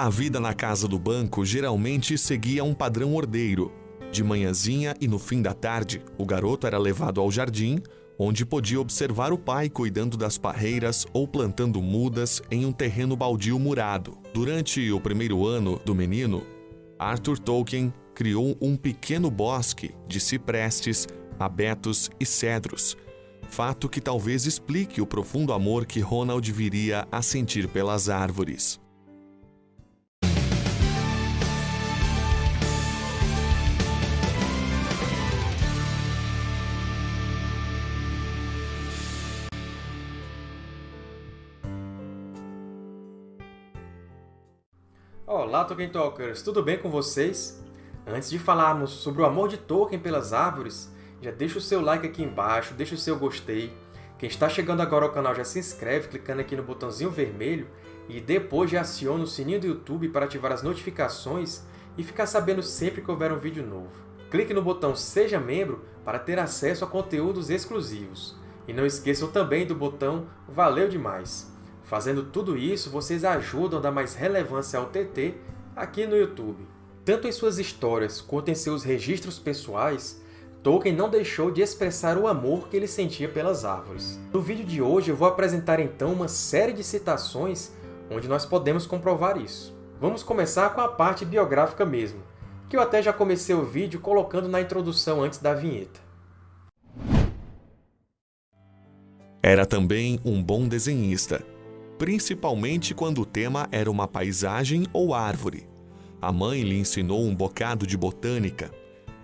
A vida na casa do banco geralmente seguia um padrão ordeiro. De manhãzinha e no fim da tarde, o garoto era levado ao jardim, onde podia observar o pai cuidando das parreiras ou plantando mudas em um terreno baldio murado. Durante o primeiro ano do menino, Arthur Tolkien criou um pequeno bosque de ciprestes, abetos e cedros, fato que talvez explique o profundo amor que Ronald viria a sentir pelas árvores. Olá, Tolkien Talkers! Tudo bem com vocês? Antes de falarmos sobre o amor de Tolkien pelas árvores, já deixa o seu like aqui embaixo, deixa o seu gostei. Quem está chegando agora ao canal já se inscreve clicando aqui no botãozinho vermelho e depois já aciona o sininho do YouTube para ativar as notificações e ficar sabendo sempre que houver um vídeo novo. Clique no botão Seja Membro para ter acesso a conteúdos exclusivos. E não esqueçam também do botão Valeu Demais! Fazendo tudo isso, vocês ajudam a dar mais relevância ao TT aqui no YouTube. Tanto em suas histórias quanto em seus registros pessoais, Tolkien não deixou de expressar o amor que ele sentia pelas árvores. No vídeo de hoje eu vou apresentar então uma série de citações onde nós podemos comprovar isso. Vamos começar com a parte biográfica mesmo, que eu até já comecei o vídeo colocando na introdução antes da vinheta. Era também um bom desenhista, principalmente quando o tema era uma paisagem ou árvore. A mãe lhe ensinou um bocado de botânica.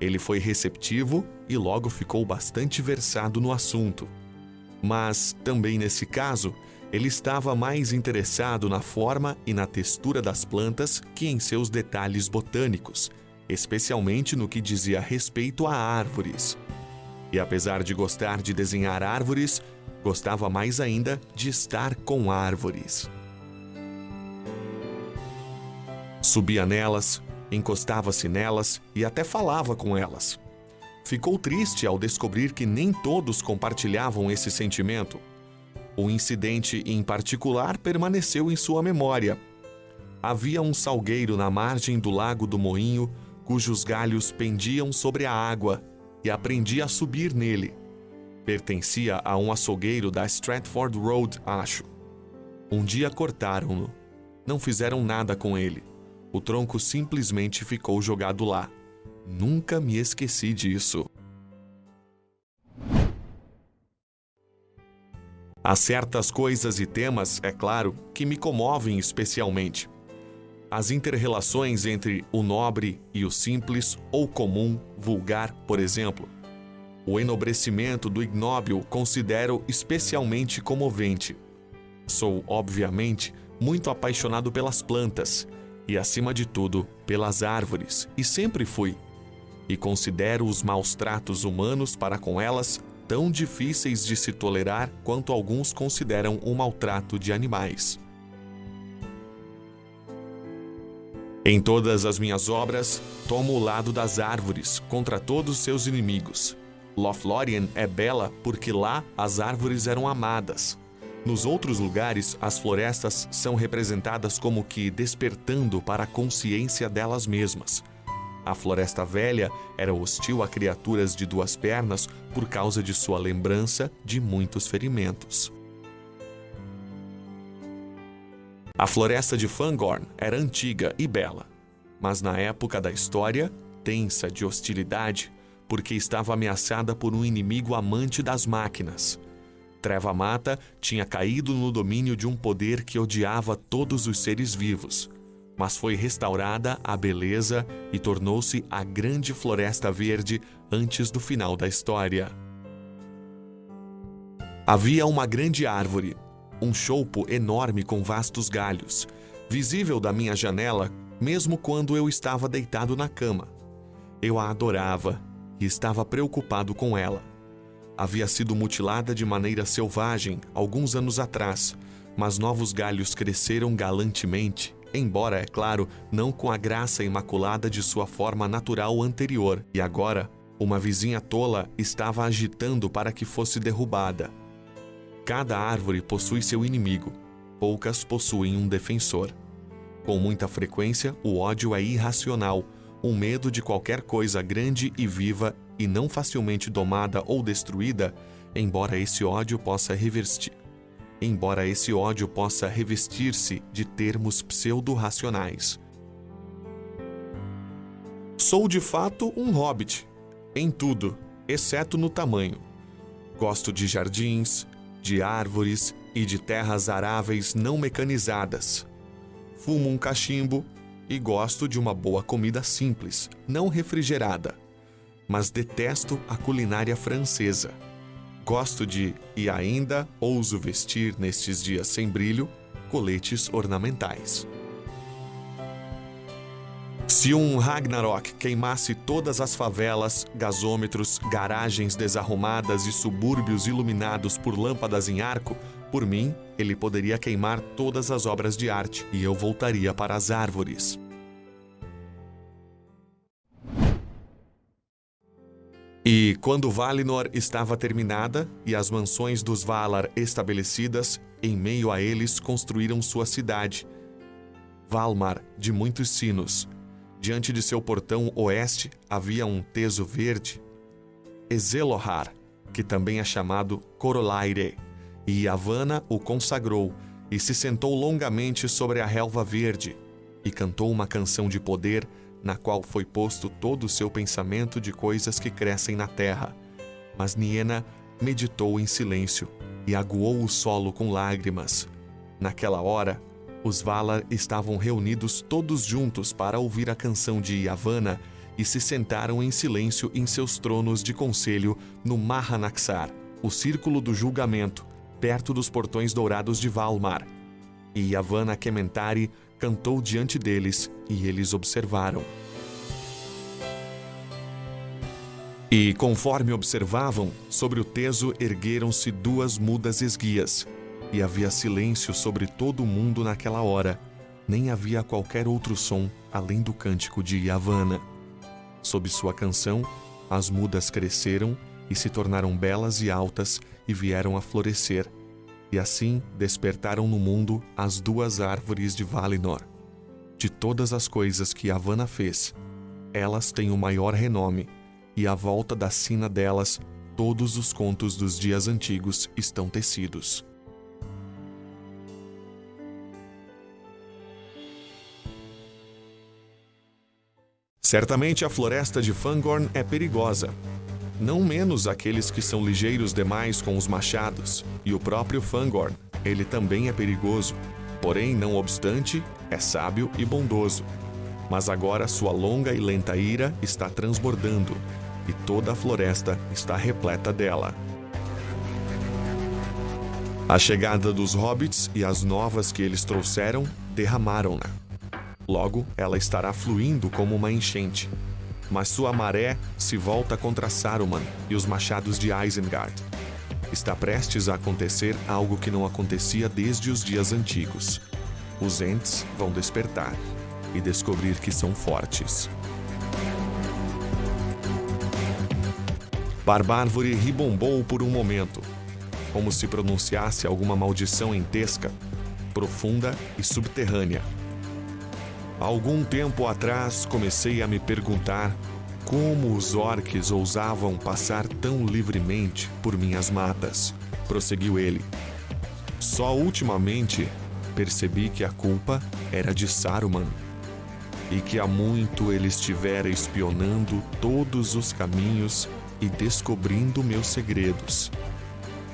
Ele foi receptivo e logo ficou bastante versado no assunto. Mas, também nesse caso, ele estava mais interessado na forma e na textura das plantas que em seus detalhes botânicos, especialmente no que dizia respeito a árvores. E apesar de gostar de desenhar árvores, gostava mais ainda de estar com árvores. Subia nelas, encostava-se nelas e até falava com elas. Ficou triste ao descobrir que nem todos compartilhavam esse sentimento. O incidente em particular permaneceu em sua memória. Havia um salgueiro na margem do lago do Moinho, cujos galhos pendiam sobre a água, e aprendi a subir nele. Pertencia a um açougueiro da Stratford Road, acho. Um dia cortaram-no. Não fizeram nada com ele. O tronco simplesmente ficou jogado lá. Nunca me esqueci disso. Há certas coisas e temas, é claro, que me comovem especialmente. As interrelações entre o nobre e o simples ou comum, vulgar, por exemplo. O enobrecimento do ignóbil considero especialmente comovente. Sou, obviamente, muito apaixonado pelas plantas e, acima de tudo, pelas árvores, e sempre fui. E considero os maus tratos humanos para com elas tão difíceis de se tolerar quanto alguns consideram o maltrato de animais. Em todas as minhas obras, tomo o lado das árvores contra todos seus inimigos. Lothlórien é bela porque lá as árvores eram amadas, nos outros lugares, as florestas são representadas como que despertando para a consciência delas mesmas. A floresta velha era hostil a criaturas de duas pernas por causa de sua lembrança de muitos ferimentos. A floresta de Fangorn era antiga e bela, mas na época da história, tensa de hostilidade, porque estava ameaçada por um inimigo amante das máquinas. Treva Mata tinha caído no domínio de um poder que odiava todos os seres vivos, mas foi restaurada a beleza e tornou-se a grande floresta verde antes do final da história. Havia uma grande árvore, um choupo enorme com vastos galhos, visível da minha janela mesmo quando eu estava deitado na cama. Eu a adorava e estava preocupado com ela havia sido mutilada de maneira selvagem alguns anos atrás, mas novos galhos cresceram galantemente, embora, é claro, não com a graça imaculada de sua forma natural anterior, e agora uma vizinha tola estava agitando para que fosse derrubada. Cada árvore possui seu inimigo, poucas possuem um defensor. Com muita frequência, o ódio é irracional, um medo de qualquer coisa grande e viva e não facilmente domada ou destruída, embora esse ódio possa revestir embora esse ódio possa revestir-se de termos pseudo-racionais. Sou de fato um hobbit, em tudo, exceto no tamanho. Gosto de jardins, de árvores e de terras aráveis não mecanizadas. Fumo um cachimbo e gosto de uma boa comida simples, não refrigerada. Mas detesto a culinária francesa. Gosto de, e ainda ouso vestir nestes dias sem brilho, coletes ornamentais. Se um Ragnarok queimasse todas as favelas, gasômetros, garagens desarrumadas e subúrbios iluminados por lâmpadas em arco, por mim, ele poderia queimar todas as obras de arte e eu voltaria para as árvores. E quando Valinor estava terminada e as mansões dos Valar estabelecidas, em meio a eles construíram sua cidade, Valmar de muitos sinos, Diante de seu portão oeste havia um teso verde, Ezelohar, que também é chamado Corolaire, e Yavanna o consagrou e se sentou longamente sobre a relva verde e cantou uma canção de poder na qual foi posto todo o seu pensamento de coisas que crescem na terra. Mas Niena meditou em silêncio e aguou o solo com lágrimas. Naquela hora, os Valar estavam reunidos todos juntos para ouvir a canção de Yavanna e se sentaram em silêncio em seus tronos de conselho no Mahanaxar, o círculo do julgamento, perto dos portões dourados de Valmar. E Yavanna Kementari cantou diante deles, e eles observaram. E conforme observavam, sobre o teso ergueram-se duas mudas esguias, e havia silêncio sobre todo o mundo naquela hora. Nem havia qualquer outro som além do cântico de Yavanna. Sob sua canção, as mudas cresceram e se tornaram belas e altas e vieram a florescer. E assim despertaram no mundo as duas árvores de Valinor. De todas as coisas que Yavanna fez, elas têm o maior renome, e à volta da sina delas todos os contos dos dias antigos estão tecidos. Certamente a floresta de Fangorn é perigosa. Não menos aqueles que são ligeiros demais com os machados. E o próprio Fangorn, ele também é perigoso. Porém, não obstante, é sábio e bondoso. Mas agora sua longa e lenta ira está transbordando, e toda a floresta está repleta dela. A chegada dos hobbits e as novas que eles trouxeram derramaram-na. Logo, ela estará fluindo como uma enchente. Mas sua maré se volta contra Saruman e os machados de Isengard. Está prestes a acontecer algo que não acontecia desde os dias antigos. Os Ents vão despertar e descobrir que são fortes. Barbárvore ribombou por um momento, como se pronunciasse alguma maldição entesca, profunda e subterrânea Algum tempo atrás comecei a me perguntar como os orques ousavam passar tão livremente por minhas matas, prosseguiu ele. Só ultimamente percebi que a culpa era de Saruman e que há muito ele estivera espionando todos os caminhos e descobrindo meus segredos.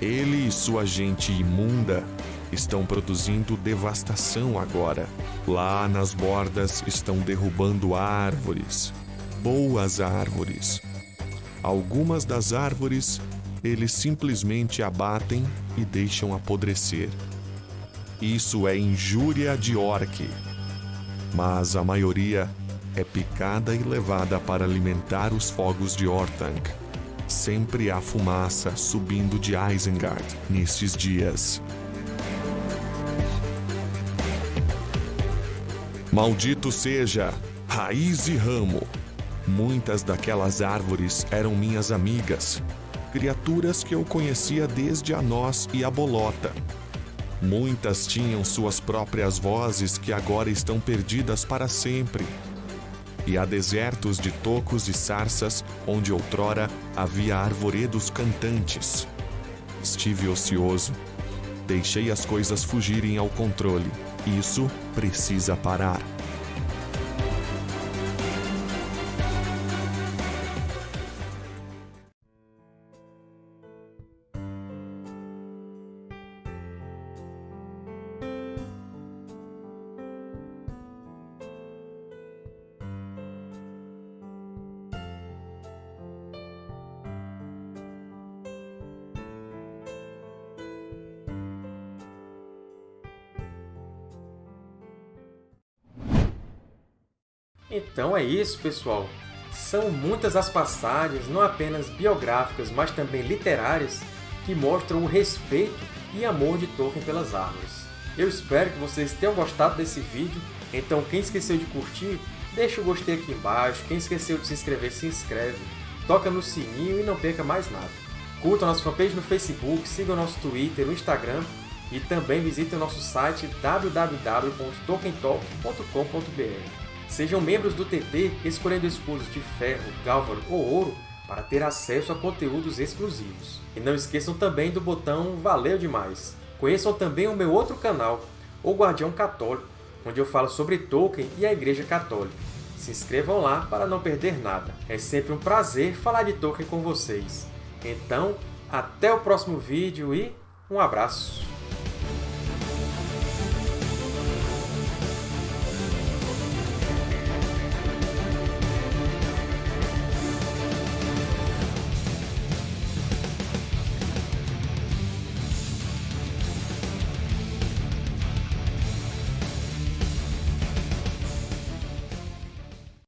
Ele e sua gente imunda estão produzindo devastação agora. Lá nas bordas estão derrubando árvores, boas árvores. Algumas das árvores eles simplesmente abatem e deixam apodrecer. Isso é injúria de orc. Mas a maioria é picada e levada para alimentar os fogos de Orthanc. Sempre há fumaça subindo de Isengard nestes dias. Maldito seja, raiz e ramo. Muitas daquelas árvores eram minhas amigas, criaturas que eu conhecia desde a noz e a bolota. Muitas tinham suas próprias vozes que agora estão perdidas para sempre. E há desertos de tocos e sarças onde outrora havia arvoredos cantantes. Estive ocioso. Deixei as coisas fugirem ao controle. Isso precisa parar. Então é isso, pessoal! São muitas as passagens, não apenas biográficas, mas também literárias, que mostram o respeito e amor de Tolkien pelas árvores. Eu espero que vocês tenham gostado desse vídeo, então quem esqueceu de curtir, deixa o gostei aqui embaixo, quem esqueceu de se inscrever, se inscreve, toca no sininho e não perca mais nada. Curtam nossa fanpage no Facebook, sigam nosso Twitter, no Instagram e também visitem o nosso site www.tolkientalk.com.br. Sejam membros do TT escolhendo escudos de ferro, gálvaro ou ouro para ter acesso a conteúdos exclusivos. E não esqueçam também do botão Valeu Demais! Conheçam também o meu outro canal, O Guardião Católico, onde eu falo sobre Tolkien e a Igreja Católica. Se inscrevam lá para não perder nada. É sempre um prazer falar de Tolkien com vocês. Então, até o próximo vídeo e um abraço!